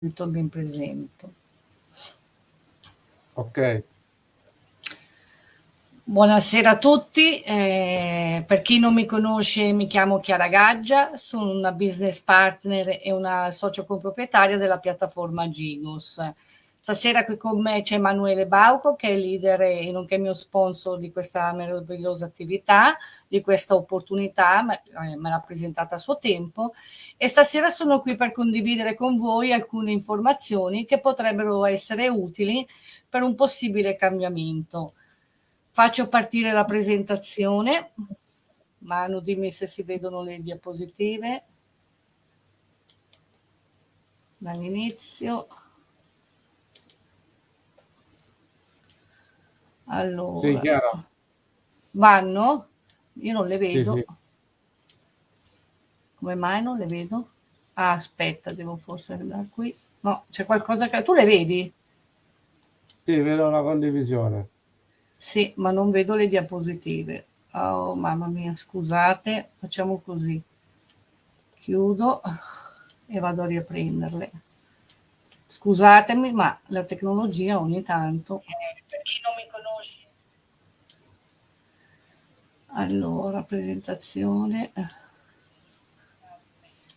mi presento. Ok. Buonasera a tutti, eh, per chi non mi conosce mi chiamo Chiara Gaggia, sono una business partner e una socio comproprietaria della piattaforma Gigos. Stasera qui con me c'è Emanuele Bauco che è leader e nonché mio sponsor di questa meravigliosa attività, di questa opportunità, eh, me l'ha presentata a suo tempo e stasera sono qui per condividere con voi alcune informazioni che potrebbero essere utili per un possibile cambiamento. Faccio partire la presentazione. Manu, dimmi se si vedono le diapositive. Dall'inizio. Allora, sì, chiaro. vanno? Io non le vedo. Sì, sì. Come mai non le vedo? Ah, aspetta, devo forse andare qui. No, c'è qualcosa che... Tu le vedi? Sì, vedo una condivisione. Sì, ma non vedo le diapositive. Oh, mamma mia, scusate. Facciamo così. Chiudo e vado a riprenderle. Scusatemi, ma la tecnologia ogni tanto... Chi non mi allora presentazione.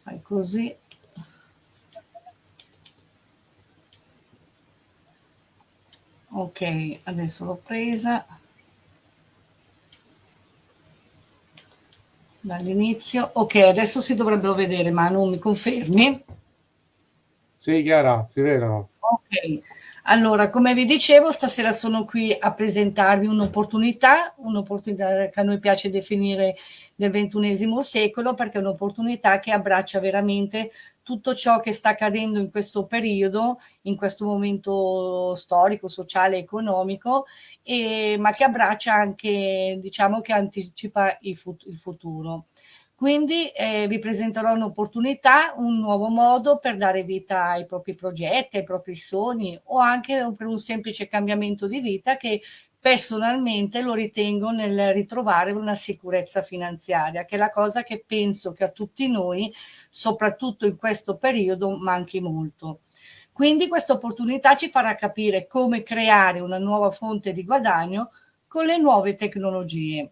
Fai così. Ok adesso l'ho presa. Dall'inizio. Ok adesso si dovrebbero vedere ma non mi confermi? Sì Chiara si vedono. Ok allora, come vi dicevo, stasera sono qui a presentarvi un'opportunità, un'opportunità che a noi piace definire del ventunesimo secolo, perché è un'opportunità che abbraccia veramente tutto ciò che sta accadendo in questo periodo, in questo momento storico, sociale, economico, e, ma che abbraccia anche, diciamo che anticipa il, fut il futuro. Quindi eh, vi presenterò un'opportunità, un nuovo modo per dare vita ai propri progetti, ai propri sogni o anche per un semplice cambiamento di vita che personalmente lo ritengo nel ritrovare una sicurezza finanziaria, che è la cosa che penso che a tutti noi, soprattutto in questo periodo, manchi molto. Quindi questa opportunità ci farà capire come creare una nuova fonte di guadagno con le nuove tecnologie.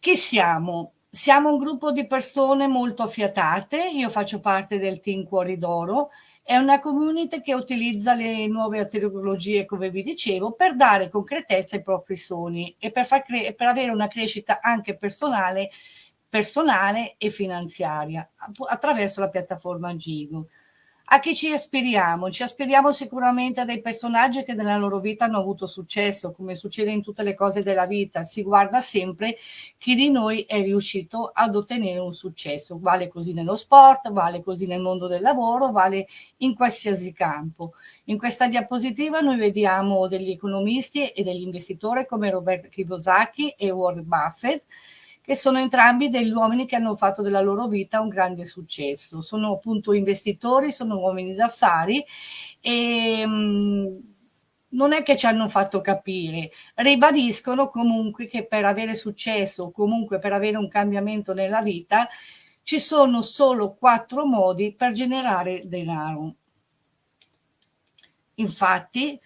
Chi siamo? Siamo un gruppo di persone molto affiatate, io faccio parte del team Cuori d'Oro, è una community che utilizza le nuove tecnologie, come vi dicevo, per dare concretezza ai propri sogni e per, per avere una crescita anche personale, personale e finanziaria attraverso la piattaforma Gigo. A chi ci aspiriamo? Ci aspiriamo sicuramente a dei personaggi che nella loro vita hanno avuto successo, come succede in tutte le cose della vita. Si guarda sempre chi di noi è riuscito ad ottenere un successo. Vale così nello sport, vale così nel mondo del lavoro, vale in qualsiasi campo. In questa diapositiva noi vediamo degli economisti e degli investitori come Robert Kiyosaki e Warren Buffett che sono entrambi degli uomini che hanno fatto della loro vita un grande successo. Sono appunto investitori, sono uomini d'affari e mm, non è che ci hanno fatto capire, ribadiscono comunque che per avere successo comunque per avere un cambiamento nella vita ci sono solo quattro modi per generare denaro. Infatti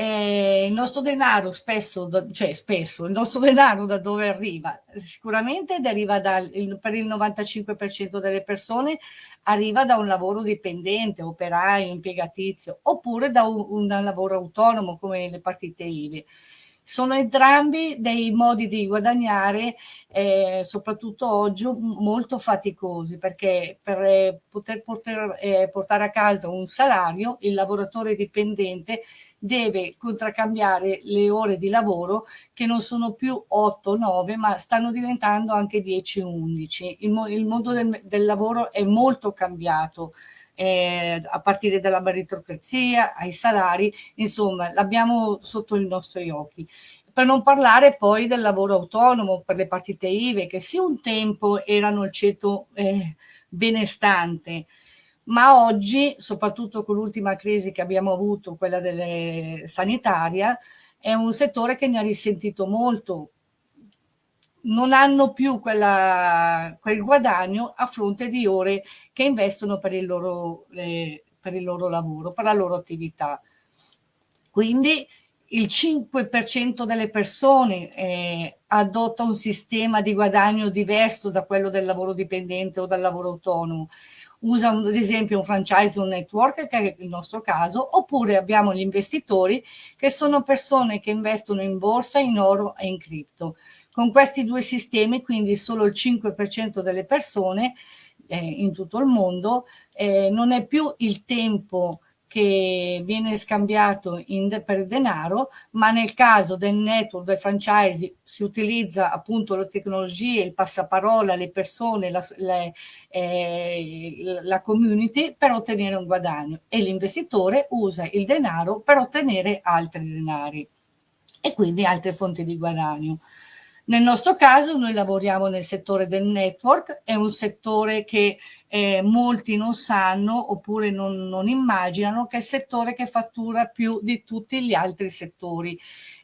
eh, il nostro denaro spesso, cioè spesso, il nostro denaro da dove arriva? Sicuramente deriva dal, per il 95% delle persone arriva da un lavoro dipendente, operaio, impiegatizio, oppure da un, un lavoro autonomo come le partite IVE sono entrambi dei modi di guadagnare, eh, soprattutto oggi, molto faticosi, perché per eh, poter portare, eh, portare a casa un salario, il lavoratore dipendente deve contraccambiare le ore di lavoro che non sono più 8-9 ma stanno diventando anche 10-11. Il, mo il, mondo del, del lavoro è molto cambiato eh, a partire dalla meritocrazia ai salari, insomma l'abbiamo sotto i nostri occhi. Per non parlare poi del lavoro autonomo per le partite IVE che sì un tempo erano il ceto eh, benestante, ma oggi, soprattutto con l'ultima crisi che abbiamo avuto, quella delle sanitaria, è un settore che ne ha risentito molto non hanno più quella, quel guadagno a fronte di ore che investono per il loro, eh, per il loro lavoro, per la loro attività. Quindi il 5% delle persone eh, adotta un sistema di guadagno diverso da quello del lavoro dipendente o dal lavoro autonomo. Usa ad esempio un franchise un network, che è il nostro caso, oppure abbiamo gli investitori, che sono persone che investono in borsa, in oro e in cripto. Con questi due sistemi, quindi solo il 5% delle persone eh, in tutto il mondo, eh, non è più il tempo che viene scambiato in, per denaro, ma nel caso del network, del franchise, si utilizza appunto le tecnologie, il passaparola, le persone, la, le, eh, la community per ottenere un guadagno e l'investitore usa il denaro per ottenere altri denari e quindi altre fonti di guadagno. Nel nostro caso noi lavoriamo nel settore del network, è un settore che eh, molti non sanno oppure non, non immaginano che è il settore che fattura più di tutti gli altri settori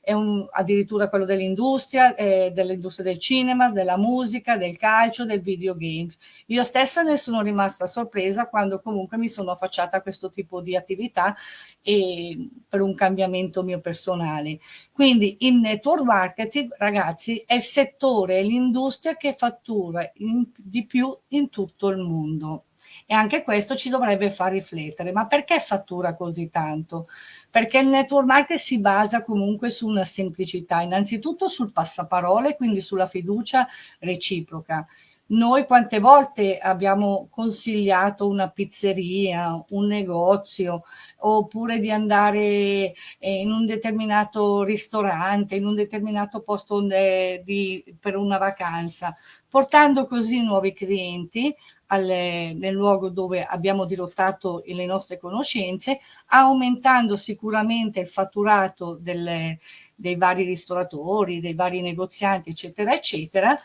è un, addirittura quello dell'industria, eh, dell'industria del cinema, della musica, del calcio, del videogames. Io stessa ne sono rimasta sorpresa quando comunque mi sono affacciata a questo tipo di attività e per un cambiamento mio personale. Quindi il network marketing, ragazzi, è il settore, è l'industria che fattura in, di più in tutto il mondo. E anche questo ci dovrebbe far riflettere. Ma perché fattura così tanto? Perché il network marketing si basa comunque su una semplicità, innanzitutto sul passaparole, quindi sulla fiducia reciproca. Noi quante volte abbiamo consigliato una pizzeria, un negozio, oppure di andare eh, in un determinato ristorante, in un determinato posto di, per una vacanza, portando così nuovi clienti alle, nel luogo dove abbiamo dirottato le nostre conoscenze, aumentando sicuramente il fatturato delle, dei vari ristoratori, dei vari negozianti, eccetera, eccetera,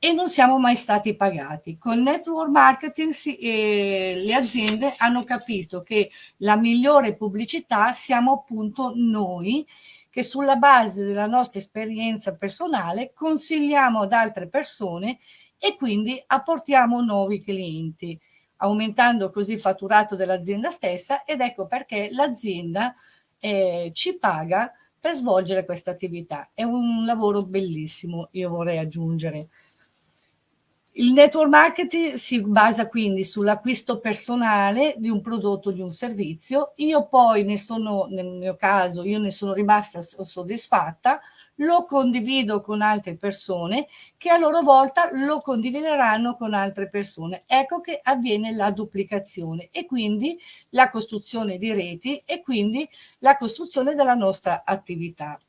e non siamo mai stati pagati. Con network marketing si, eh, le aziende hanno capito che la migliore pubblicità siamo appunto noi che sulla base della nostra esperienza personale consigliamo ad altre persone e quindi apportiamo nuovi clienti, aumentando così il fatturato dell'azienda stessa ed ecco perché l'azienda eh, ci paga per svolgere questa attività. È un lavoro bellissimo, io vorrei aggiungere. Il network marketing si basa quindi sull'acquisto personale di un prodotto di un servizio. Io poi ne sono, nel mio caso, io ne sono rimasta soddisfatta, lo condivido con altre persone che a loro volta lo condivideranno con altre persone. Ecco che avviene la duplicazione e quindi la costruzione di reti e quindi la costruzione della nostra attività.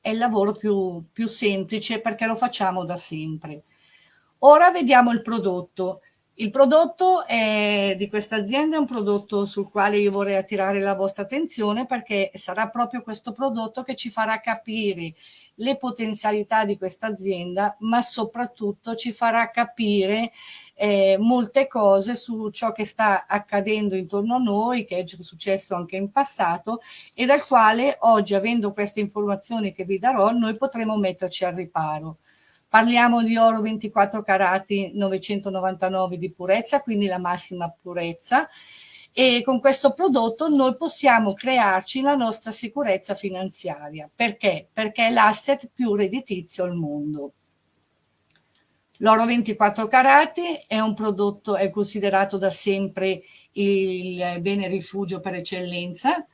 È il lavoro più, più semplice perché lo facciamo da sempre. Ora vediamo il prodotto. Il prodotto è, di questa azienda è un prodotto sul quale io vorrei attirare la vostra attenzione perché sarà proprio questo prodotto che ci farà capire le potenzialità di questa azienda, ma soprattutto ci farà capire eh, molte cose su ciò che sta accadendo intorno a noi, che è successo anche in passato e dal quale oggi, avendo queste informazioni che vi darò, noi potremo metterci al riparo. Parliamo di oro 24 carati 999 di purezza, quindi la massima purezza e con questo prodotto noi possiamo crearci la nostra sicurezza finanziaria. Perché? Perché è l'asset più redditizio al mondo. L'oro 24 carati è un prodotto, è considerato da sempre il bene rifugio per eccellenza,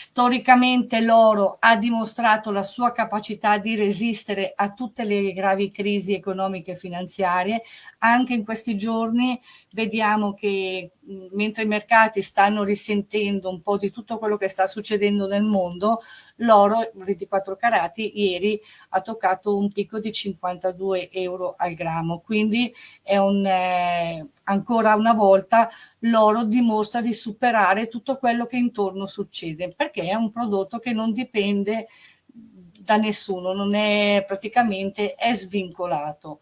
Storicamente l'oro ha dimostrato la sua capacità di resistere a tutte le gravi crisi economiche e finanziarie. Anche in questi giorni vediamo che mentre i mercati stanno risentendo un po' di tutto quello che sta succedendo nel mondo, l'oro 24 carati ieri ha toccato un picco di 52 euro al grammo. Quindi è un, eh, ancora una volta l'oro dimostra di superare tutto quello che intorno succede, perché è un prodotto che non dipende da nessuno, non è praticamente è svincolato.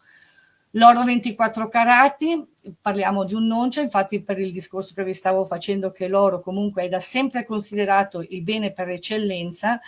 L'oro 24 carati, parliamo di un noncio, infatti per il discorso che vi stavo facendo che l'oro comunque è da sempre considerato il bene per eccellenza,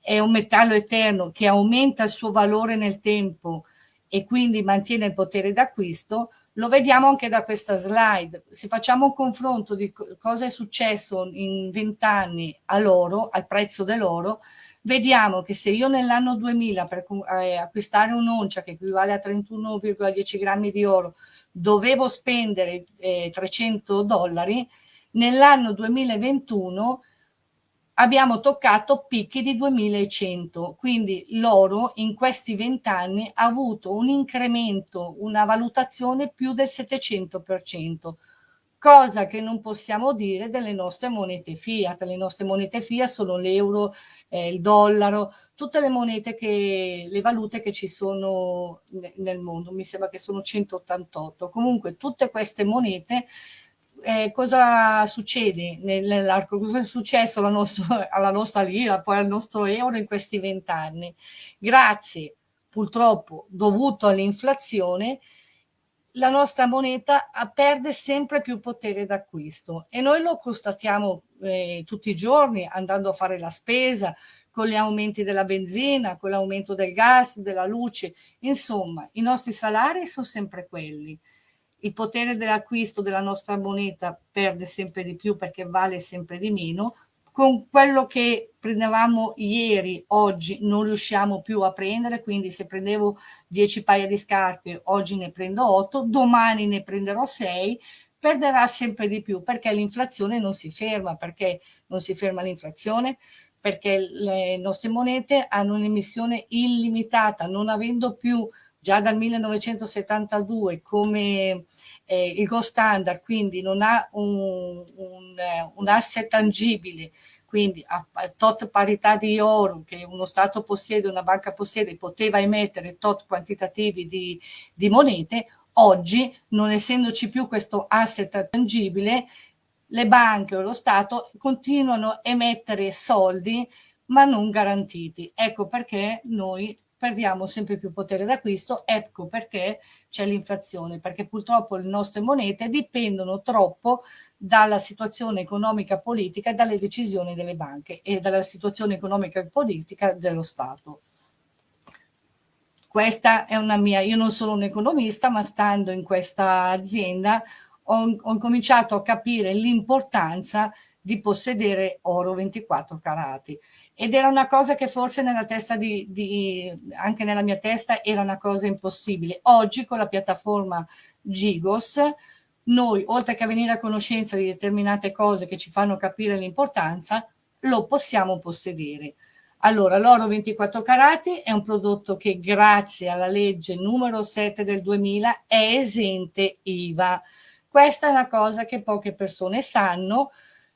è un metallo eterno che aumenta il suo valore nel tempo e quindi mantiene il potere d'acquisto, lo vediamo anche da questa slide. Se facciamo un confronto di cosa è successo in vent'anni all'oro, al prezzo dell'oro, vediamo che se io nell'anno 2000 per eh, acquistare un'oncia che equivale a 31,10 grammi di oro dovevo spendere eh, 300 dollari, nell'anno 2021 abbiamo toccato picchi di 2100, quindi l'oro in questi vent'anni ha avuto un incremento, una valutazione più del 700%, cosa che non possiamo dire delle nostre monete fiat. Le nostre monete fiat sono l'euro, eh, il dollaro, tutte le monete che, le valute che ci sono nel mondo, mi sembra che sono 188. Comunque tutte queste monete eh, cosa succede nell'arco, cosa è successo alla nostra, alla nostra lira, poi al nostro euro in questi vent'anni? Grazie, purtroppo, dovuto all'inflazione, la nostra moneta perde sempre più potere d'acquisto e noi lo constatiamo eh, tutti i giorni andando a fare la spesa, con gli aumenti della benzina, con l'aumento del gas, della luce, insomma i nostri salari sono sempre quelli. Il potere dell'acquisto della nostra moneta perde sempre di più perché vale sempre di meno, con quello che prendevamo ieri, oggi non riusciamo più a prendere, quindi se prendevo 10 paia di scarpe, oggi ne prendo 8, domani ne prenderò 6, perderà sempre di più perché l'inflazione non si ferma, perché non si ferma l'inflazione, perché le nostre monete hanno un'emissione illimitata, non avendo più già dal 1972 come eh, il gold standard, quindi non ha un, un, eh, un asset tangibile, quindi a, tot parità di oro che uno Stato possiede, una banca possiede, poteva emettere tot quantitativi di, di monete, oggi non essendoci più questo asset tangibile, le banche o lo Stato continuano a emettere soldi ma non garantiti. Ecco perché noi perdiamo sempre più potere d'acquisto, ecco perché c'è l'inflazione, perché purtroppo le nostre monete dipendono troppo dalla situazione economica politica e dalle decisioni delle banche e dalla situazione economica e politica dello Stato. Questa è una mia, io non sono un economista, ma stando in questa azienda ho, ho cominciato a capire l'importanza di possedere oro 24 carati ed era una cosa che forse nella testa di, di, anche nella mia testa era una cosa impossibile. Oggi con la piattaforma Gigos noi oltre che a venire a conoscenza di determinate cose che ci fanno capire l'importanza, lo possiamo possedere. Allora, l'oro 24 carati è un prodotto che grazie alla legge numero 7 del 2000 è esente IVA. Questa è una cosa che poche persone sanno,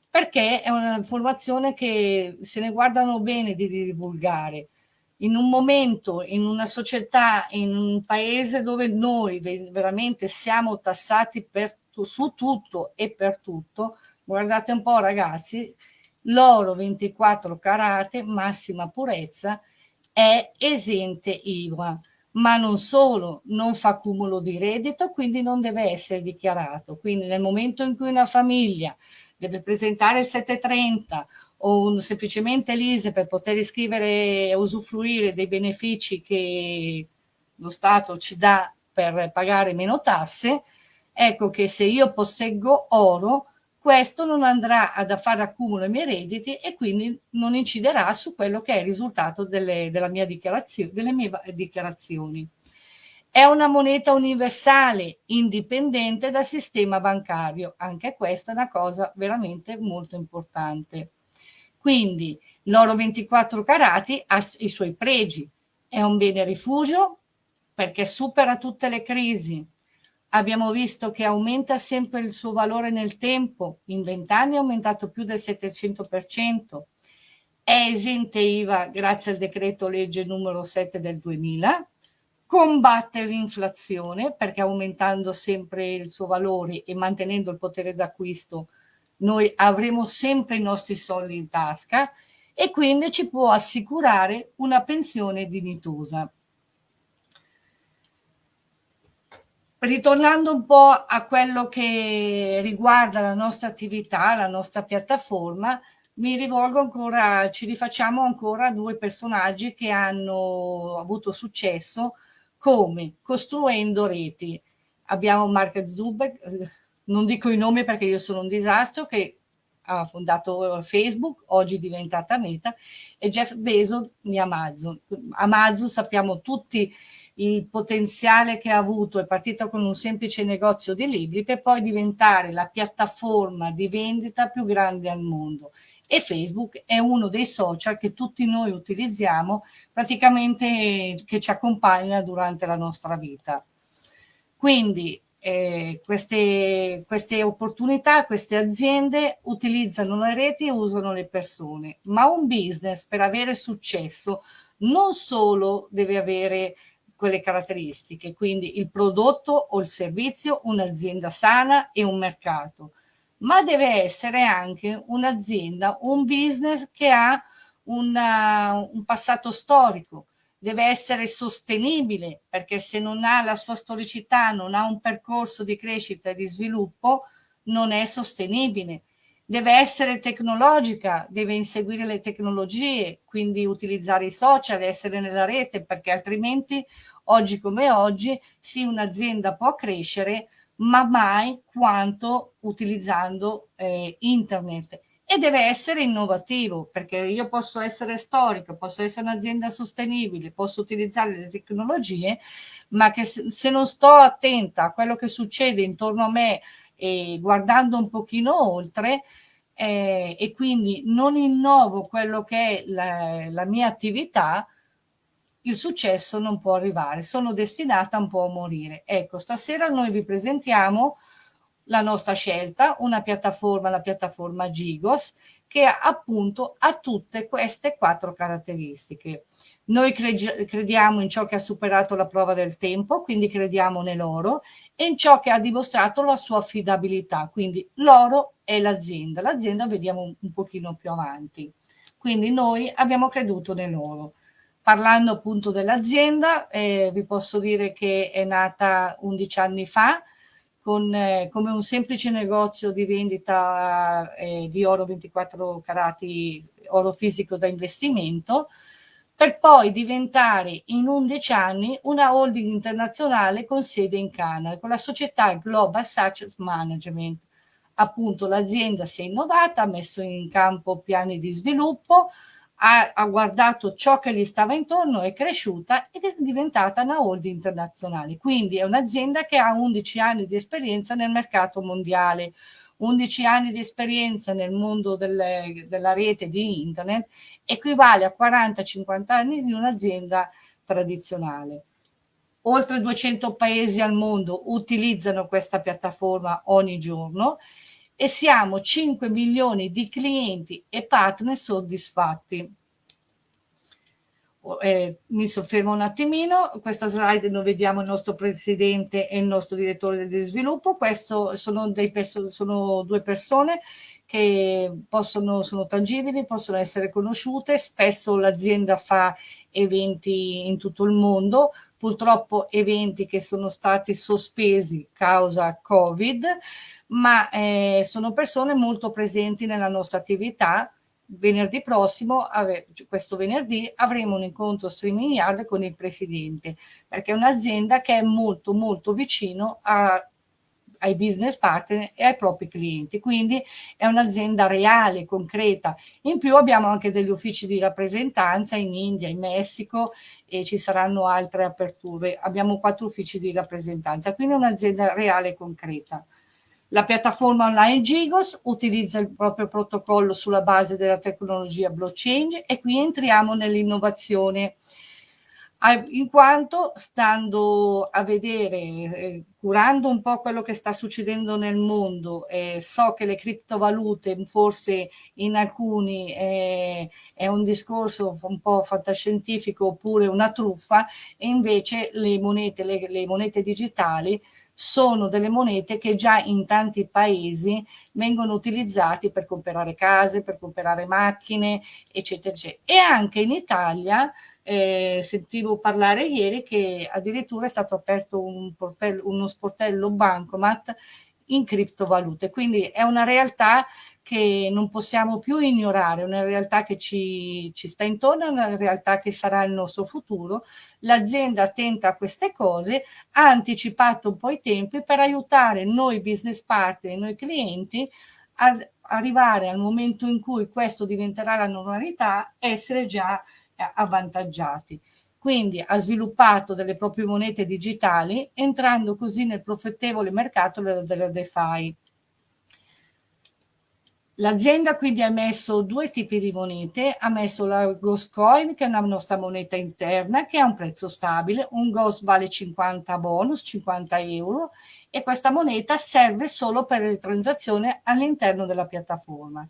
perché è un'informazione che se ne guardano bene di divulgare. In un momento, in una società, in un paese dove noi veramente siamo tassati per, su tutto e per tutto, guardate un po' ragazzi, l'oro 24 carate, massima purezza, è esente IVA, ma non solo, non fa cumulo di reddito, quindi non deve essere dichiarato. Quindi nel momento in cui una famiglia deve presentare il 730 o un, semplicemente l'ISE per poter iscrivere e usufruire dei benefici che lo Stato ci dà per pagare meno tasse, ecco che se io posseggo oro, questo non andrà ad fare accumulo ai miei redditi e quindi non inciderà su quello che è il risultato delle, delle mie dichiarazioni. È una moneta universale, indipendente dal sistema bancario. Anche questa è una cosa veramente molto importante. Quindi l'oro 24 carati ha i suoi pregi. È un bene rifugio perché supera tutte le crisi. Abbiamo visto che aumenta sempre il suo valore nel tempo. In vent'anni è aumentato più del 700%. È esente IVA grazie al decreto legge numero 7 del 2000 combatte l'inflazione perché aumentando sempre il suo valore e mantenendo il potere d'acquisto noi avremo sempre i nostri soldi in tasca e quindi ci può assicurare una pensione dignitosa. Ritornando un po' a quello che riguarda la nostra attività, la nostra piattaforma, mi rivolgo ancora, ci rifacciamo ancora a due personaggi che hanno avuto successo come costruendo reti. Abbiamo Mark Zuckerberg, non dico i nomi perché io sono un disastro, che ha fondato Facebook, oggi è diventata Meta, e Jeff Bezos di Amazon. Amazon sappiamo tutti il potenziale che ha avuto, è partito con un semplice negozio di libri per poi diventare la piattaforma di vendita più grande al mondo e Facebook è uno dei social che tutti noi utilizziamo praticamente che ci accompagna durante la nostra vita. Quindi eh, queste, queste opportunità, queste aziende utilizzano le reti e usano le persone, ma un business per avere successo non solo deve avere quelle caratteristiche, quindi il prodotto o il servizio, un'azienda sana e un mercato, ma deve essere anche un'azienda, un business che ha una, un passato storico, deve essere sostenibile perché se non ha la sua storicità, non ha un percorso di crescita e di sviluppo, non è sostenibile. Deve essere tecnologica, deve inseguire le tecnologie, quindi utilizzare i social, essere nella rete, perché altrimenti oggi come oggi sì un'azienda può crescere, ma mai quanto utilizzando eh, internet. E deve essere innovativo perché io posso essere storico, posso essere un'azienda sostenibile, posso utilizzare le tecnologie, ma che se non sto attenta a quello che succede intorno a me e guardando un pochino oltre eh, e quindi non innovo quello che è la, la mia attività, il successo non può arrivare, sono destinata un po' a morire. Ecco, stasera noi vi presentiamo la nostra scelta, una piattaforma, la piattaforma Gigos, che appunto ha tutte queste quattro caratteristiche. Noi crediamo in ciò che ha superato la prova del tempo, quindi crediamo nell'oro, e in ciò che ha dimostrato la sua affidabilità, quindi l'oro è l'azienda. L'azienda vediamo un, pochino più avanti. Quindi noi abbiamo creduto nell'oro. Parlando appunto dell'azienda, eh, vi posso dire che è nata 11 anni fa, con, eh, come un semplice negozio di vendita eh, di oro 24 carati, oro fisico da investimento, per poi diventare in 11 anni una holding internazionale con sede in Canada, con la società Global Success Management. Appunto l'azienda si è innovata, ha messo in campo piani di sviluppo, ha, ha, guardato ciò che gli stava intorno, è cresciuta ed è diventata una holding internazionale. Quindi è un'azienda che ha 11 anni di esperienza nel mercato mondiale, 11 anni di esperienza nel mondo delle, della rete di internet equivale a 40-50 anni di un'azienda tradizionale. Oltre 200 paesi al mondo utilizzano questa piattaforma ogni giorno e siamo 5 milioni di clienti e partner soddisfatti. Eh, mi soffermo un attimino, questa slide noi vediamo il nostro presidente e il nostro direttore di sviluppo, questo sono, sono due persone che possono, sono tangibili, possono essere conosciute, spesso l'azienda fa eventi in tutto il mondo, purtroppo eventi che sono stati sospesi causa Covid, ma eh, sono persone molto presenti nella nostra attività. Venerdì prossimo, questo venerdì, avremo un incontro streaming yard con il presidente, perché è un'azienda che è molto molto vicino a, ai business partner e ai propri clienti, quindi è un'azienda reale, concreta. In più abbiamo anche degli uffici di rappresentanza in India, in Messico e ci saranno altre aperture. Abbiamo quattro uffici di rappresentanza, quindi è un'azienda reale e concreta. La piattaforma online Gigos utilizza il proprio protocollo sulla base della tecnologia blockchain e qui entriamo nell'innovazione. In quanto stando a vedere, eh, curando un po' quello che sta succedendo nel mondo, eh, so che le criptovalute forse in alcuni eh, è un discorso un po' fantascientifico oppure una truffa e invece le monete, le, le monete digitali sono delle monete che già in tanti paesi vengono utilizzate per comprare case, per comprare macchine, eccetera, eccetera. E anche in Italia eh, sentivo parlare ieri che addirittura è stato aperto un portello, uno sportello bancomat in criptovalute, quindi è una realtà che non possiamo più ignorare, una realtà che ci, ci sta intorno, una realtà che sarà il nostro futuro. L'azienda attenta a queste cose ha anticipato un po' i tempi per aiutare noi business partner, noi clienti a arrivare al momento in cui questo diventerà la normalità, essere già eh, avvantaggiati. Quindi ha sviluppato delle proprie monete digitali entrando così nel profittevole mercato della DeFi. L'azienda quindi ha messo due tipi di monete, ha messo la Ghost Coin che è una nostra moneta interna che ha un prezzo stabile, un Ghost vale 50 bonus, 50 euro. E questa moneta serve solo per le transazioni all'interno della piattaforma.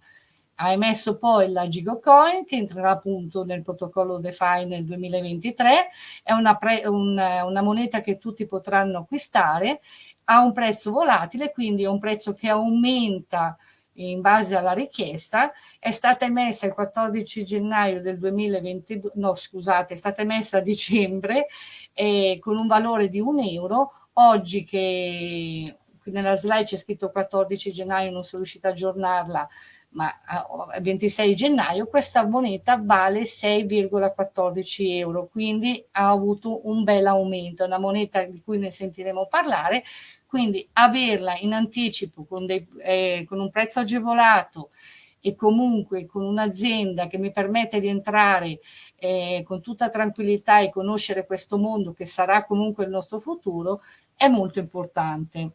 Ha emesso poi la Gigocoin che entrerà appunto nel protocollo DeFi nel 2023, è una, pre, un, una moneta che tutti potranno acquistare, ha un prezzo volatile, quindi è un prezzo che aumenta in base alla richiesta, è stata emessa il 14 gennaio del 2022, no scusate, è stata emessa a dicembre eh, con un valore di un euro, oggi che nella slide c'è scritto 14 gennaio, non sono riuscita a aggiornarla, ma a 26 gennaio questa moneta vale 6,14 euro, quindi ha avuto un bel aumento, è una moneta di cui ne sentiremo parlare, quindi averla in anticipo con, dei, eh, con un prezzo agevolato e comunque con un'azienda che mi permette di entrare eh, con tutta tranquillità e conoscere questo mondo che sarà comunque il nostro futuro è molto importante.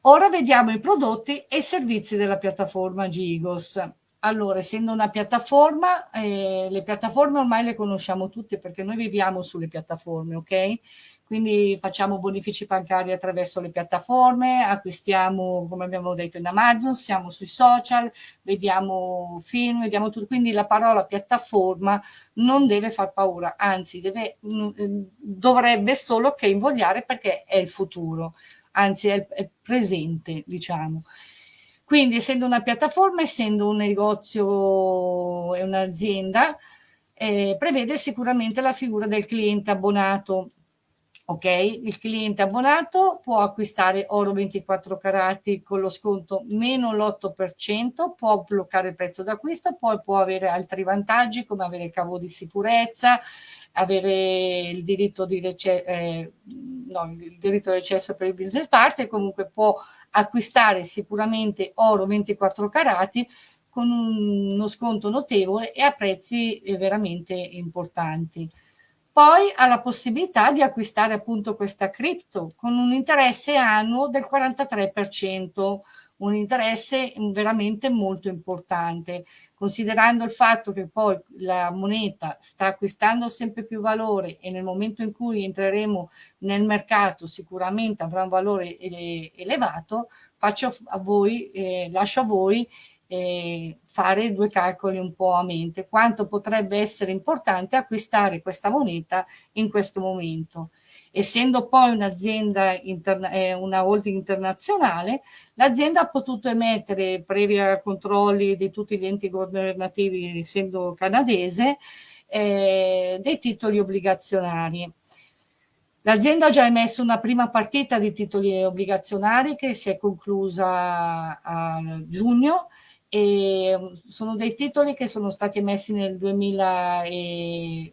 Ora vediamo i prodotti e i servizi della piattaforma Gigos. Allora, essendo una piattaforma, eh, le piattaforme ormai le conosciamo tutte perché noi viviamo sulle piattaforme, ok? Quindi facciamo bonifici bancari attraverso le piattaforme, acquistiamo, come abbiamo detto, in Amazon, siamo sui social, vediamo film, vediamo tutto. Quindi la parola piattaforma non deve far paura, anzi deve, mm, dovrebbe solo che invogliare perché è il futuro anzi è, è presente, diciamo. Quindi essendo una piattaforma, essendo un negozio e un'azienda, eh, prevede sicuramente la figura del cliente abbonato. Ok, il cliente abbonato può acquistare oro 24 carati con lo sconto meno l'8%, può bloccare il prezzo d'acquisto, poi può avere altri vantaggi come avere il cavo di sicurezza, avere il diritto di, eh, no, il diritto di recesso per il business partner, comunque può acquistare sicuramente oro 24 carati con uno sconto notevole e a prezzi eh, veramente importanti. Poi ha la possibilità di acquistare appunto questa cripto con un interesse annuo del 43%, un interesse veramente molto importante, considerando il fatto che poi la moneta sta acquistando sempre più valore e nel momento in cui entreremo nel mercato sicuramente avrà un valore elevato, faccio a voi, eh, lascio a voi eh, fare due calcoli un po' a mente, quanto potrebbe essere importante acquistare questa moneta in questo momento essendo poi un'azienda, eh, una holding internazionale, l'azienda ha potuto emettere, previa controlli di tutti gli enti governativi, essendo canadese, eh, dei titoli obbligazionari. L'azienda ha già emesso una prima partita di titoli obbligazionari che si è conclusa a giugno e sono dei titoli che sono stati emessi nel 2000 e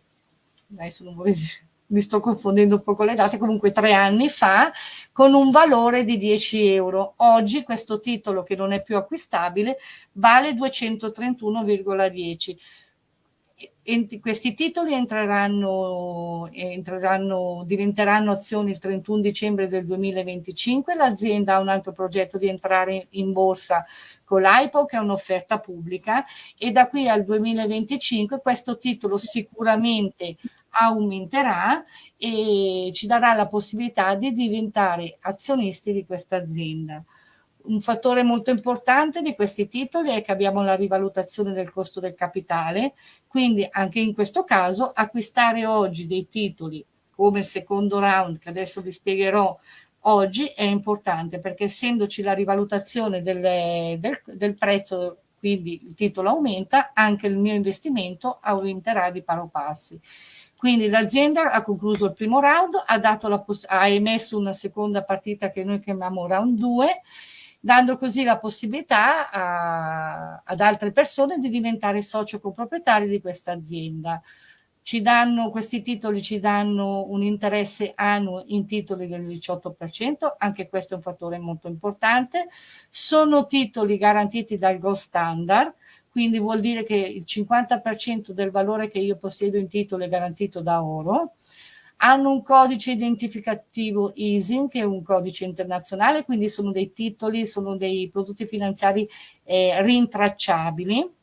adesso non vorrei dire mi sto confondendo un po' con le date, comunque tre anni fa, con un valore di 10 euro. Oggi questo titolo, che non è più acquistabile, vale 231,10 questi titoli entreranno, entreranno, diventeranno azioni il 31 dicembre del 2025. L'azienda ha un altro progetto di entrare in borsa con l'IPO, che è un'offerta pubblica, e da qui al 2025 questo titolo sicuramente aumenterà e ci darà la possibilità di diventare azionisti di questa azienda. Un fattore molto importante di questi titoli è che abbiamo la rivalutazione del costo del capitale, quindi anche in questo caso acquistare oggi dei titoli come il secondo round che adesso vi spiegherò oggi è importante perché essendoci la rivalutazione del, del, del prezzo quindi il titolo aumenta, anche il mio investimento aumenterà di paro passi. Quindi l'azienda ha concluso il primo round, ha, ha, emesso una seconda partita che noi chiamiamo round 2 dando così la possibilità a, ad altre persone di diventare socio coproprietari di questa azienda. Ci danno, questi titoli ci danno un interesse annuo in titoli del 18%, anche questo è un fattore molto importante. Sono titoli garantiti dal Gold Standard, quindi vuol dire che il 50% del valore che io possiedo in titolo è garantito da oro hanno un codice identificativo ISIN, che è un codice internazionale, quindi sono dei titoli, sono dei prodotti finanziari eh, rintracciabili.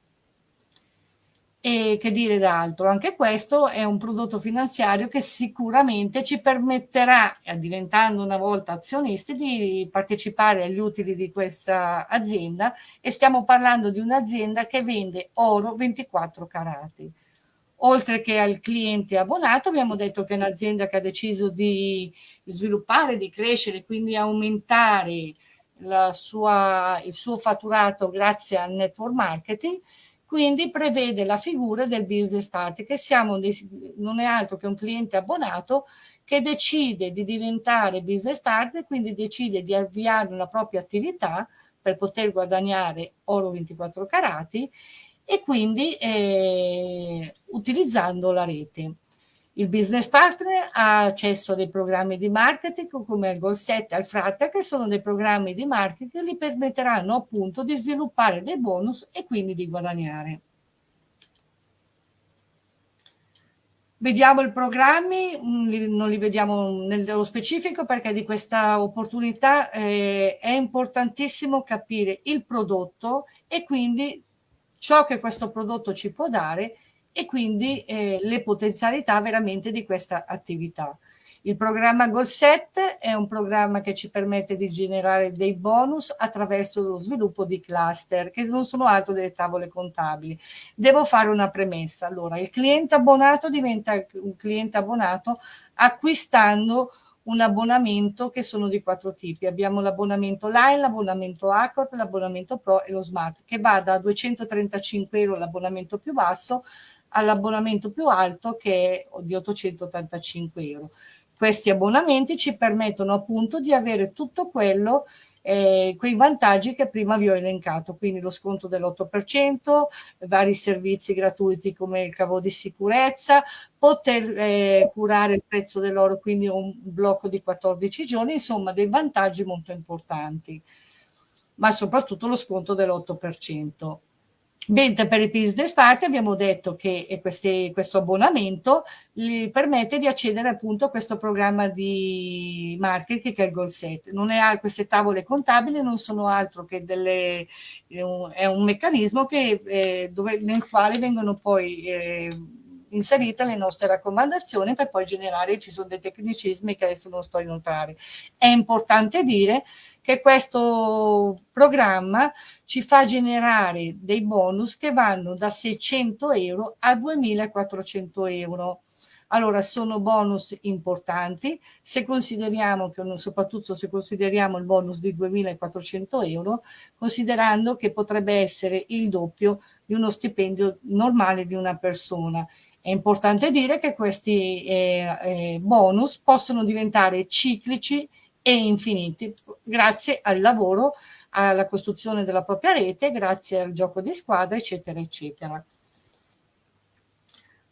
E che dire d'altro? Anche questo è un prodotto finanziario che sicuramente ci permetterà, eh, diventando una volta azionisti, di partecipare agli utili di questa azienda e stiamo parlando di un'azienda che vende oro 24 carati oltre che al cliente abbonato, abbiamo detto che è un'azienda che ha deciso di sviluppare, di crescere, quindi aumentare sua, il suo fatturato grazie al network marketing, quindi prevede la figura del business partner, che siamo non è altro che un cliente abbonato che decide di diventare business partner, quindi decide di avviare una propria attività per poter guadagnare oro 24 carati e quindi eh, utilizzando la rete. Il business partner ha accesso a dei programmi di marketing come il Golset e il Fratta che sono dei programmi di marketing che gli permetteranno appunto di sviluppare dei bonus e quindi di guadagnare. Vediamo i programmi, mm, non li vediamo nello specifico perché di questa opportunità eh, è importantissimo capire il prodotto e quindi ciò che questo prodotto ci può dare e quindi eh, le potenzialità veramente di questa attività. Il programma Goalset è un programma che ci permette di generare dei bonus attraverso lo sviluppo di cluster, che non sono altro delle tavole contabili. Devo fare una premessa. Allora, il cliente abbonato diventa un cliente abbonato acquistando un abbonamento che sono di quattro tipi. Abbiamo l'abbonamento Line, l'abbonamento Accord, l'abbonamento Pro e lo Smart, che va da 235 euro l'abbonamento più basso all'abbonamento più alto che è di 885 euro. Questi abbonamenti ci permettono appunto di avere tutto quello eh, quei vantaggi che prima vi ho elencato, quindi lo sconto dell'8%, vari servizi gratuiti come il cavo di sicurezza, poter eh, curare il prezzo dell'oro, quindi un blocco di 14 giorni, insomma dei vantaggi molto importanti, ma soprattutto lo sconto dell'8%. Mentre per il business partner abbiamo detto che questi, questo abbonamento gli permette di accedere appunto a questo programma di marketing che è il Goal Set. Non è, queste tavole contabili non sono altro che delle, è un meccanismo che, eh, dove, nel quale vengono poi eh, inserite le nostre raccomandazioni per poi generare, ci sono dei tecnicismi che adesso non sto a inoltrare. È importante dire che questo programma ci fa generare dei bonus che vanno da 600 euro a 2400 euro. Allora, sono bonus importanti, se consideriamo che, soprattutto se consideriamo il bonus di 2.400 euro, considerando che potrebbe essere il doppio di uno stipendio normale di una persona. È importante dire che questi eh, eh, bonus possono diventare ciclici e infiniti grazie al lavoro, alla costruzione della propria rete, grazie al gioco di squadra, eccetera, eccetera.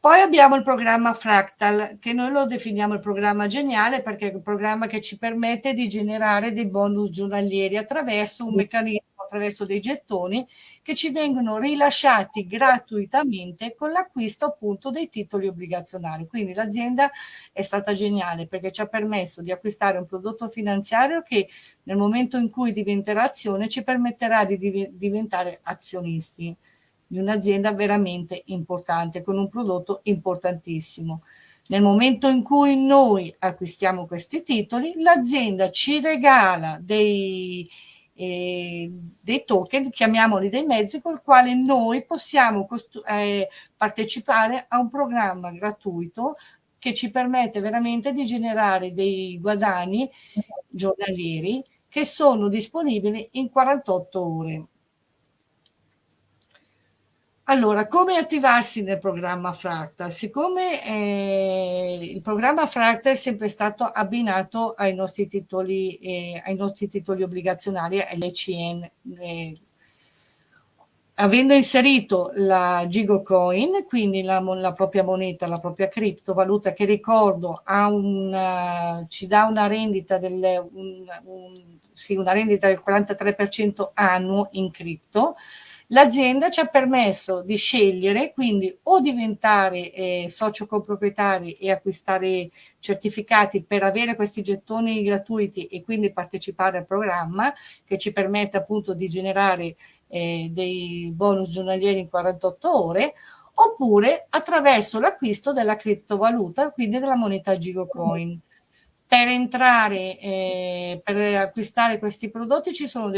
Poi abbiamo il programma Fractal, che noi lo definiamo il programma geniale perché è un programma che ci permette di generare dei bonus giornalieri attraverso un meccanismo attraverso dei gettoni che ci vengono rilasciati gratuitamente con l'acquisto appunto dei titoli obbligazionari. Quindi l'azienda è stata geniale perché ci ha permesso di acquistare un prodotto finanziario che nel momento in cui diventerà azione ci permetterà di div diventare azionisti di un'azienda veramente importante con un prodotto importantissimo. Nel momento in cui noi acquistiamo questi titoli, l'azienda ci regala dei, eh, dei token, chiamiamoli dei mezzi, con il quale noi possiamo eh, partecipare a un programma gratuito che ci permette veramente di generare dei guadagni giornalieri che sono disponibili in 48 ore. Allora, come attivarsi nel programma Fractal? Siccome eh, il programma Fractal è sempre stato abbinato ai nostri titoli, eh, ai nostri titoli obbligazionari, all'ECN, eh, avendo inserito la Gigocoin, quindi la, la, propria moneta, la propria criptovaluta, che ricordo una, ci dà una rendita, del, un, un, sì, una rendita del 43% annuo in cripto, L'azienda ci ha permesso di scegliere quindi o diventare eh, socio coproprietari e acquistare certificati per avere questi gettoni gratuiti e quindi partecipare al programma che ci permette appunto di generare eh, dei bonus giornalieri in 48 ore oppure attraverso l'acquisto della criptovaluta, quindi della moneta Gigocoin per entrare, eh, per acquistare questi prodotti ci sono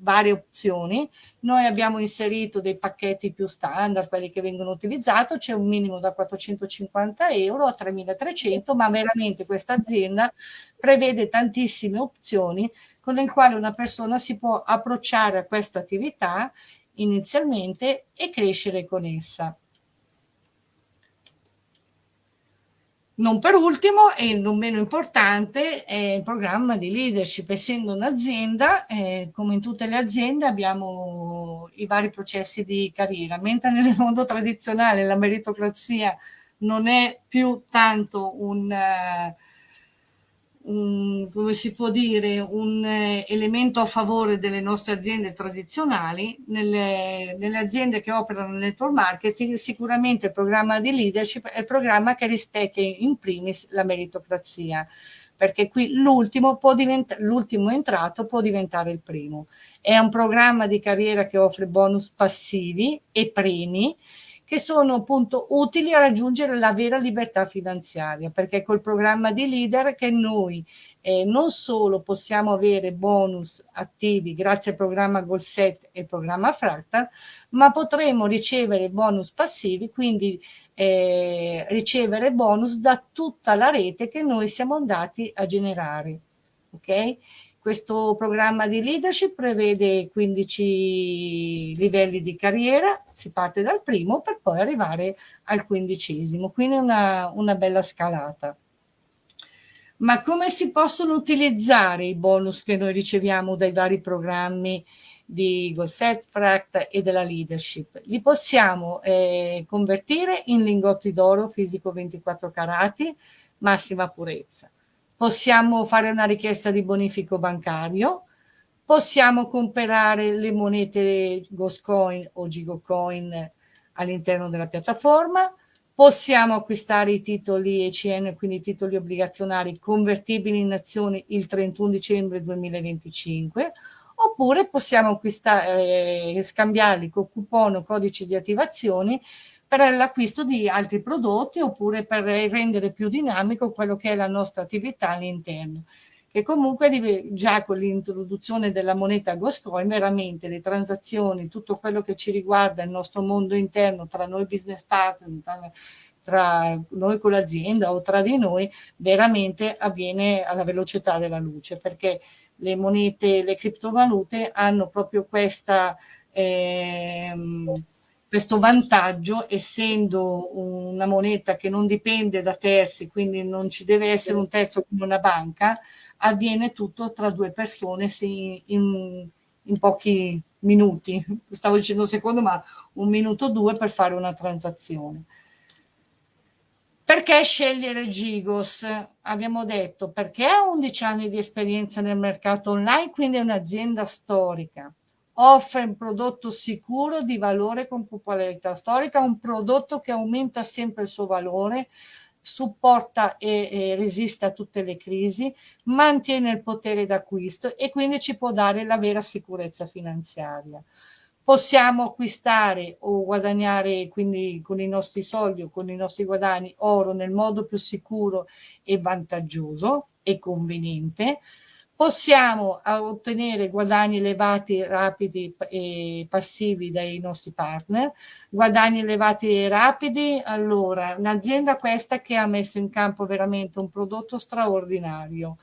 varie opzioni. Noi abbiamo inserito dei pacchetti più standard, quelli che vengono utilizzati, c'è un minimo da 450 euro a 3300, ma veramente questa azienda prevede tantissime opzioni con le quali una persona si può approcciare a questa attività inizialmente e crescere con essa. Non per ultimo e non meno importante è il programma di leadership. Essendo un'azienda, eh, come in tutte le aziende, abbiamo i vari processi di carriera, mentre nel mondo tradizionale la meritocrazia non è più tanto un... Uh, un, come si può dire, un eh, elemento a favore delle nostre aziende tradizionali. Nelle, nelle, aziende che operano nel network marketing, sicuramente il programma di leadership è il programma che rispecchia in primis la meritocrazia, perché qui l'ultimo, entrato può diventare il primo. È un programma di carriera che offre bonus passivi e premi, che sono appunto utili a raggiungere la vera libertà finanziaria, perché col programma di leader che noi eh, non solo possiamo avere bonus attivi grazie al programma Goalset e al programma Fractal, ma potremo ricevere bonus passivi, quindi eh, ricevere bonus da tutta la rete che noi siamo andati a generare. Ok? Questo programma di leadership prevede 15 livelli di carriera, si parte dal primo per poi arrivare al quindicesimo, quindi una, una bella scalata. Ma come si possono utilizzare i bonus che noi riceviamo dai vari programmi di Gosset, Fract e della leadership? Li possiamo eh, convertire in lingotti d'oro fisico 24 carati, massima purezza possiamo fare una richiesta di bonifico bancario, possiamo comprare le monete Ghostcoin o Gigocoin all'interno della piattaforma, possiamo acquistare i titoli ECN, quindi i titoli obbligazionari convertibili in azioni il 31 dicembre 2025, oppure possiamo eh, scambiarli con coupon o codici di attivazione per l'acquisto di altri prodotti oppure per rendere più dinamico quello che è la nostra attività all'interno che comunque già con l'introduzione della moneta Ghostcoin veramente le transazioni, tutto quello che ci riguarda il nostro mondo interno tra noi business partner, tra, tra noi con l'azienda o tra di noi, veramente avviene alla velocità della luce perché le monete, le criptovalute hanno proprio questa... Ehm, questo vantaggio essendo una moneta che non dipende da terzi, quindi non ci deve essere un terzo come una banca, avviene tutto tra due persone in, in, pochi minuti, stavo dicendo un secondo, ma un minuto o due per fare una transazione. Perché scegliere Gigos? Abbiamo detto perché ha 11 anni di esperienza nel mercato online, quindi è un'azienda storica offre un prodotto sicuro di valore con popolarità storica, un prodotto che aumenta sempre il suo valore, supporta e, e, resiste a tutte le crisi, mantiene il potere d'acquisto e quindi ci può dare la vera sicurezza finanziaria. Possiamo acquistare o guadagnare quindi con i nostri soldi o con i nostri guadagni oro nel modo più sicuro e vantaggioso e conveniente possiamo ottenere guadagni elevati, rapidi e passivi dai nostri partner. Guadagni elevati e rapidi, allora, un'azienda questa che ha messo in campo veramente un prodotto straordinario.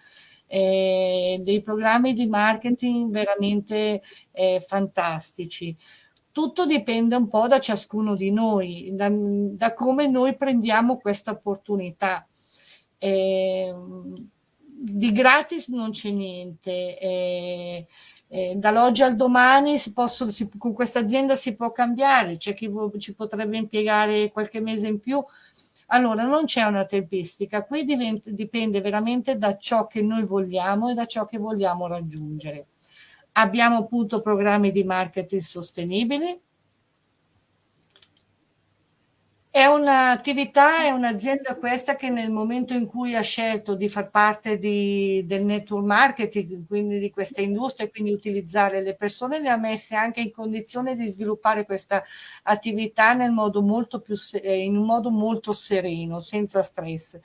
Eh, dei programmi di marketing veramente eh, fantastici tutto dipende un po' da ciascuno di noi, da, da come noi prendiamo questa opportunità. Eh, di gratis non c'è niente. Eh, eh, dall'oggi al domani si possono, si, con questa azienda si può cambiare, c'è chi ci potrebbe impiegare qualche mese in più. Allora, non c'è una tempistica, qui diventa, dipende veramente da ciò che noi vogliamo e da ciò che vogliamo raggiungere. Abbiamo appunto programmi di marketing sostenibili, è un'attività, è un'azienda questa che nel momento in cui ha scelto di far parte di, del network marketing, quindi di questa industria, quindi utilizzare le persone, le ha messe anche in condizione di sviluppare questa attività nel modo molto più, in un modo molto sereno, senza stress.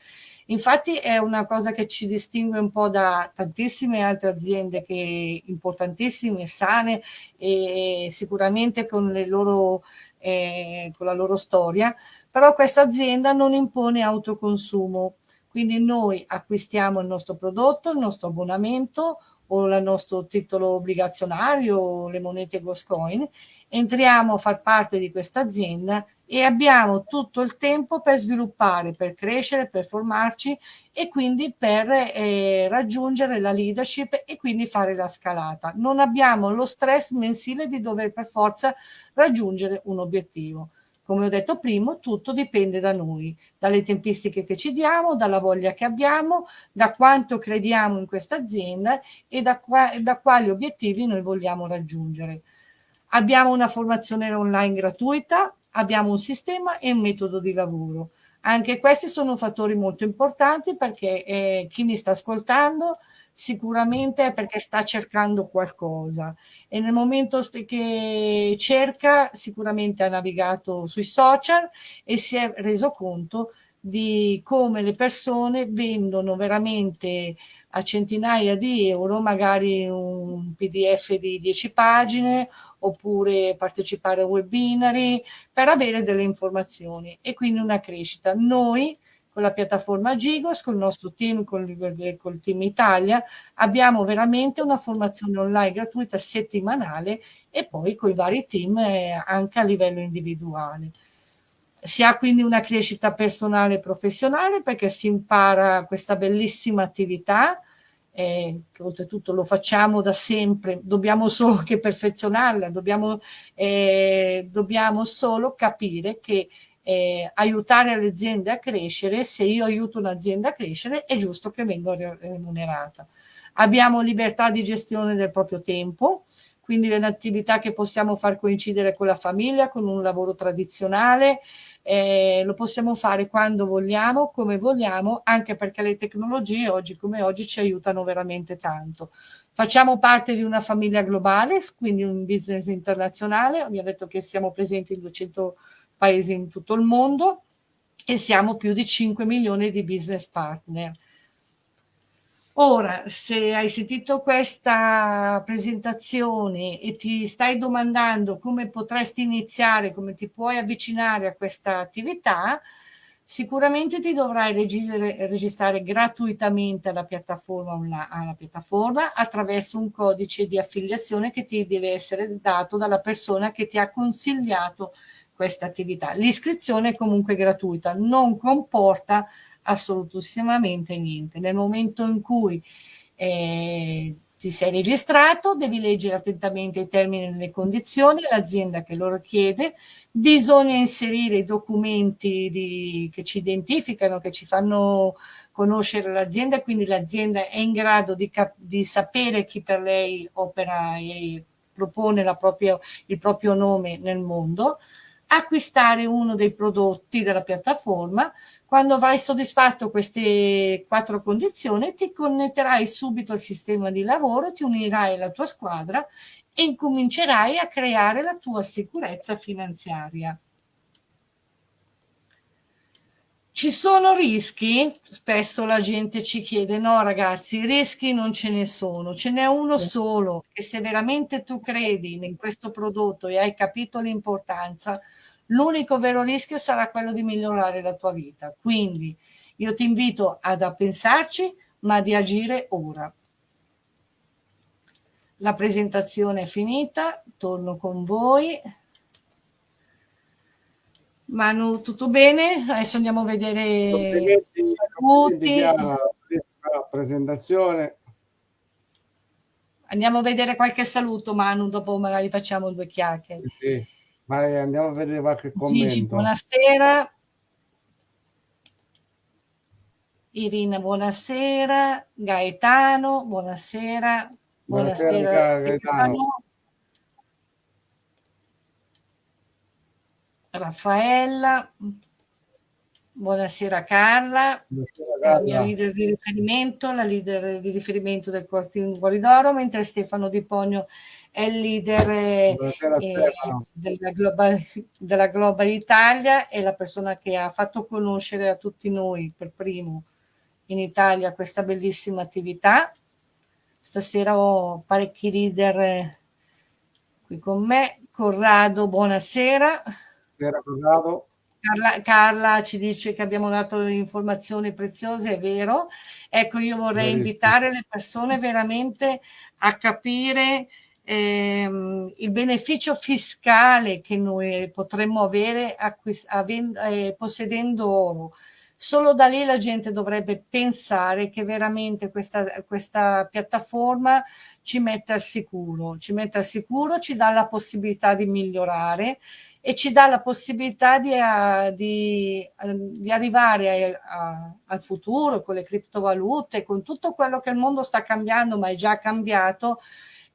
Infatti è una cosa che ci distingue un po' da tantissime altre aziende che importantissime, sane e sicuramente con loro eh, con la loro storia, però questa azienda non impone autoconsumo, quindi noi acquistiamo il nostro prodotto, il nostro abbonamento o il nostro titolo obbligazionario le monete Goscoin, entriamo a far parte di questa azienda e abbiamo tutto il tempo per sviluppare, per crescere, per formarci e quindi per eh, raggiungere la leadership e quindi fare la scalata. Non abbiamo lo stress mensile di dover per forza raggiungere un obiettivo. Come ho detto prima, tutto dipende da noi, dalle tempistiche che ci diamo, dalla voglia che abbiamo, da quanto crediamo in questa azienda e da, qua, da quali obiettivi noi vogliamo raggiungere. Abbiamo una formazione online gratuita, abbiamo un sistema e un metodo di lavoro. Anche questi sono fattori molto importanti perché eh, chi mi sta ascoltando sicuramente è perché sta cercando qualcosa e nel momento che cerca sicuramente ha navigato sui social e si è reso conto di come le persone vendono veramente a centinaia di euro magari un pdf di 10 pagine oppure partecipare a webinari per avere delle informazioni e quindi una crescita. Noi con la piattaforma Gigos, con il nostro team, con il, team Italia, abbiamo veramente una formazione online gratuita settimanale e poi con i vari team eh, anche a livello individuale. Si ha quindi una crescita personale e professionale perché si impara questa bellissima attività, eh, che oltretutto lo facciamo da sempre, dobbiamo solo che perfezionarla, dobbiamo, eh, dobbiamo solo capire che eh, aiutare le aziende a crescere, se io aiuto un'azienda a crescere è giusto che venga remunerata. Abbiamo libertà di gestione del proprio tempo, quindi è un'attività che possiamo far coincidere con la famiglia, con un lavoro tradizionale, eh, lo possiamo fare quando vogliamo, come vogliamo, anche perché le tecnologie oggi come oggi ci aiutano veramente tanto. Facciamo parte di una famiglia globale, quindi un business internazionale, vi ho detto che siamo presenti in 200 paesi in tutto il mondo e siamo più di 5 milioni di business partner. Ora, se hai sentito questa presentazione e ti stai domandando come potresti iniziare, come ti puoi avvicinare a questa attività, sicuramente ti dovrai registrare, gratuitamente alla piattaforma, alla piattaforma attraverso un codice di affiliazione che ti deve essere dato dalla persona che ti ha consigliato questa attività. L'iscrizione è comunque gratuita, non comporta assolutissimamente niente. Nel momento in cui eh, ti sei registrato, devi leggere attentamente i termini e le condizioni, l'azienda che lo richiede, bisogna inserire i documenti di, che ci identificano, che ci fanno conoscere l'azienda, quindi l'azienda è in grado di, di, sapere chi per lei opera e propone propria, il proprio nome nel mondo, acquistare uno dei prodotti della piattaforma, quando avrai soddisfatto queste quattro condizioni ti connetterai subito al sistema di lavoro, ti unirai alla tua squadra e incomincerai a creare la tua sicurezza finanziaria. Ci sono rischi? Spesso la gente ci chiede, no ragazzi, rischi non ce ne sono, ce n'è uno solo e se veramente tu credi in questo prodotto e hai capito l'importanza, l'unico vero rischio sarà quello di migliorare la tua vita. Quindi io ti invito ad a pensarci, ma di agire ora. La presentazione è finita, torno con voi. Manu, tutto bene? Adesso andiamo a vedere i saluti. La presentazione. Andiamo a vedere qualche saluto, Manu, dopo magari facciamo due chiacchiere. Sì, ma andiamo a vedere qualche commento. Gigi, buonasera. Irina, buonasera. Gaetano, buonasera. Buonasera, Buonasera, Gaetano. Stefano. Raffaella. Buonasera Carla, Buonasera, la mia Carla. leader di riferimento, la leader di riferimento del Quartiere Guaridoro, mentre Stefano Di Pogno è il leader eh, eh, della, Global, della Global Italia e la persona che ha fatto conoscere a tutti noi per primo in Italia questa bellissima attività. Stasera ho parecchi leader eh, qui con me. Corrado, buonasera. Buonasera, Corrado. Carla, Carla, ci dice che abbiamo dato informazioni preziose, è vero. Ecco, io vorrei Verissimo. invitare le persone veramente a capire ehm, il beneficio fiscale che noi potremmo avere eh, possedendo oro. Solo da lì la gente dovrebbe pensare che veramente questa, questa piattaforma ci mette al sicuro, ci mette al sicuro, ci dà la possibilità di migliorare e ci dà la possibilità di, uh, di, uh, di arrivare a, a, al futuro con le criptovalute, con tutto quello che il mondo sta cambiando, ma è già cambiato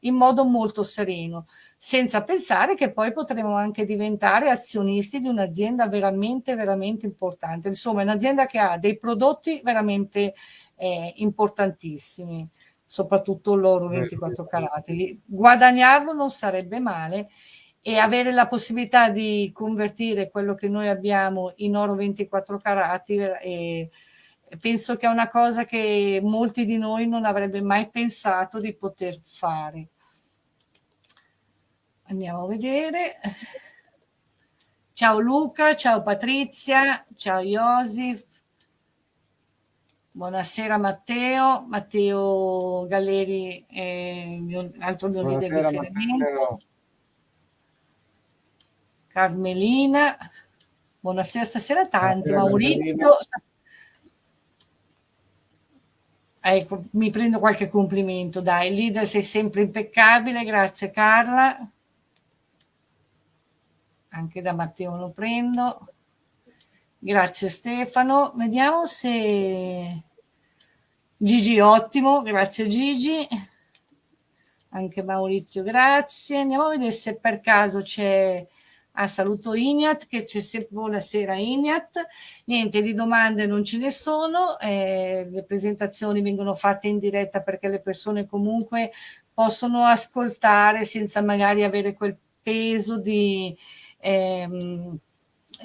in modo molto sereno, senza pensare che poi potremo anche diventare azionisti di un'azienda veramente, veramente importante. Insomma, un'azienda che ha dei prodotti veramente eh, importantissimi, soprattutto l'oro 24 carati. Guadagnarlo non sarebbe male e avere la possibilità di convertire quello che noi abbiamo in oro 24 carati e penso che è una cosa che molti di noi non avrebbe mai pensato di poter fare. Andiamo a vedere. Ciao Luca, ciao Patrizia, ciao Josif. Buonasera Matteo, Matteo Galleri il mio, altro mio leader di riferimento. Carmelina, buonasera stasera tanti, buonasera, Maurizio. Ecco, mi prendo qualche complimento, dai, leader sei sempre impeccabile, grazie Carla. Anche da Matteo lo prendo. Grazie Stefano. Vediamo se Gigi ottimo, grazie Gigi. Anche Maurizio, grazie. Andiamo a vedere se per caso c'è Ah, saluto Ignat, che c'è sempre buonasera Ignat. Niente, di domande non ce ne sono, eh, le presentazioni vengono fatte in diretta perché le persone comunque possono ascoltare senza magari avere quel peso di, ehm,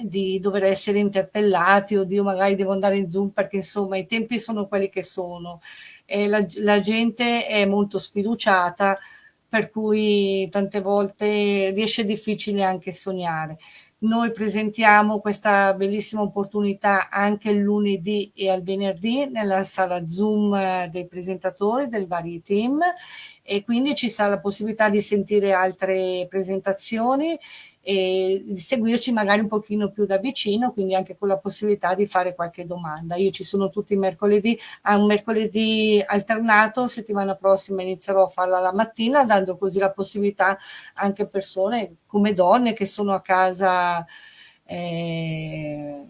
di dover essere interpellati o di io magari devo andare in Zoom perché insomma i tempi sono quelli che sono. E la, la gente è molto sfiduciata per cui tante volte riesce difficile anche sognare. Noi presentiamo questa bellissima opportunità anche il lunedì e al venerdì nella sala Zoom dei presentatori del vari team e quindi ci sarà la possibilità di sentire altre presentazioni e seguirci magari un pochino più da vicino, quindi anche con la possibilità di fare qualche domanda. Io ci sono tutti i mercoledì, a un mercoledì alternato, settimana prossima inizierò a farla la mattina, dando così la possibilità anche a persone come donne che sono a casa eh,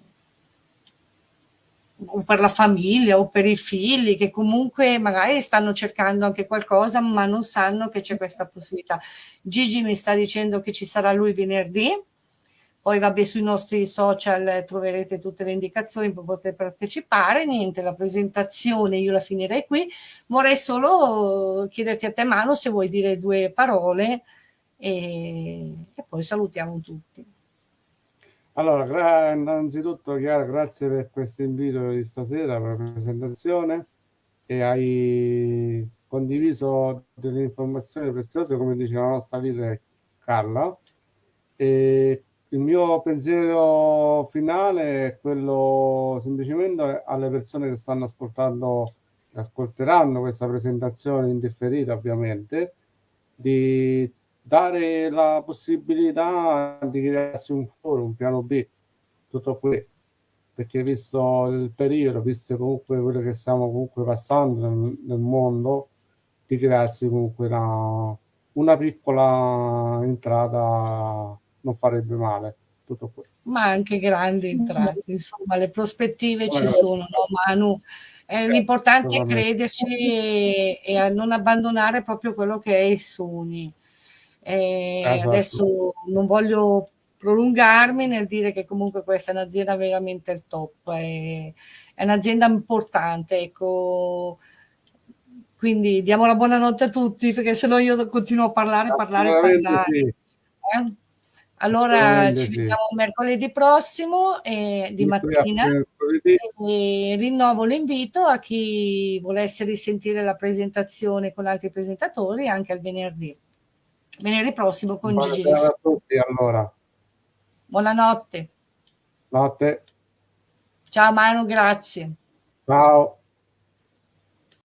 o per la famiglia o per i figli che comunque magari stanno cercando anche qualcosa ma non sanno che c'è questa possibilità. Gigi mi sta dicendo che ci sarà lui venerdì, poi vabbè sui nostri social troverete tutte le indicazioni per poter partecipare, niente la presentazione io la finirei qui, vorrei solo chiederti a te Mano se vuoi dire due parole e, e poi salutiamo tutti. Allora, innanzitutto Chiara, grazie per questo invito di stasera, per la presentazione e hai condiviso delle informazioni preziose, come diceva la nostra leader Carla. E il mio pensiero finale è quello semplicemente alle persone che stanno ascoltando, ascolteranno questa presentazione indifferita ovviamente, di dare la possibilità di crearsi un foro, un piano B, tutto qui, perché visto il periodo, visto comunque quello che stiamo comunque passando nel, nel mondo, di crearsi comunque una, una piccola entrata non farebbe male. Tutto qui. Ma anche grandi entrate, insomma, le prospettive ci sono, no Manu? Eh, l'importante è crederci e, e, a non abbandonare proprio quello che è i sogni. Eh, esatto. Adesso non voglio prolungarmi nel dire che comunque questa è un'azienda veramente il top, è, è un'azienda importante, ecco. Quindi diamo la buonanotte a tutti, perché se no io continuo a parlare, parlare, parlare. Sì. Eh? Allora ci vediamo mercoledì prossimo eh, di mattina e rinnovo l'invito a chi volesse risentire la presentazione con altri presentatori anche al venerdì. Venerdì prossimo con Gigi. Buonasera a tutti allora. Buonanotte. Notte. Ciao Manu, grazie. Ciao.